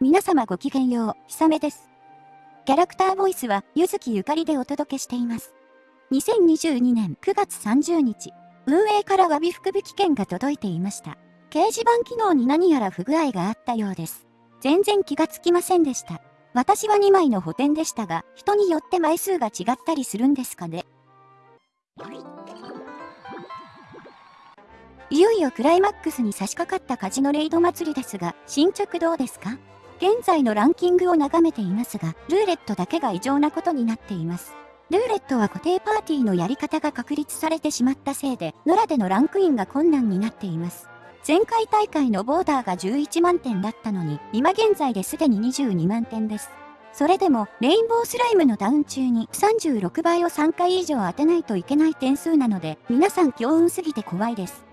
皆様ごきげんよう、ひさめです。キャラクターボイスは、ゆずきゆかりでお届けしています。2022年9月30日、運営から詫び福引券が届いていました。掲示板機能に何やら不具合があったようです。全然気がつきませんでした。私は2枚の補填でしたが、人によって枚数が違ったりするんですかね。いよいよクライマックスに差し掛かったカジノレイド祭りですが、進捗どうですか？現在のランキングを眺めていますが、ルーレットだけが異常なことになっています。ルーレットは固定パーティーのやり方が確立されてしまったせいで、野良でのランクインが困難になっています。前回大会のボーダーが11万点だったのに、今現在ですでに22万点です。それでも、レインボースライムのダウン中に36倍を3回以上当てないといけない点数なので、皆さん強運すぎて怖いです。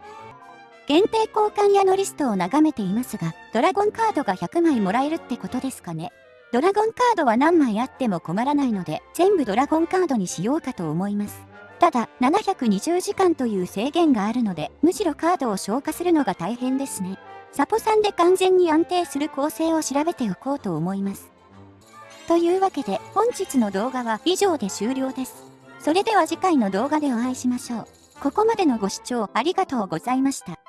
限定交換屋のリストを眺めていますが、ドラゴンカードが100枚もらえるってことですかね。ドラゴンカードは何枚あっても困らないので、全部ドラゴンカードにしようかと思います。ただ、720時間という制限があるので、むしろカードを消化するのが大変ですね。サポさんで完全に安定する構成を調べておこうと思います。というわけで、本日の動画は以上で終了です。それでは次回の動画でお会いしましょう。ここまでのご視聴ありがとうございました。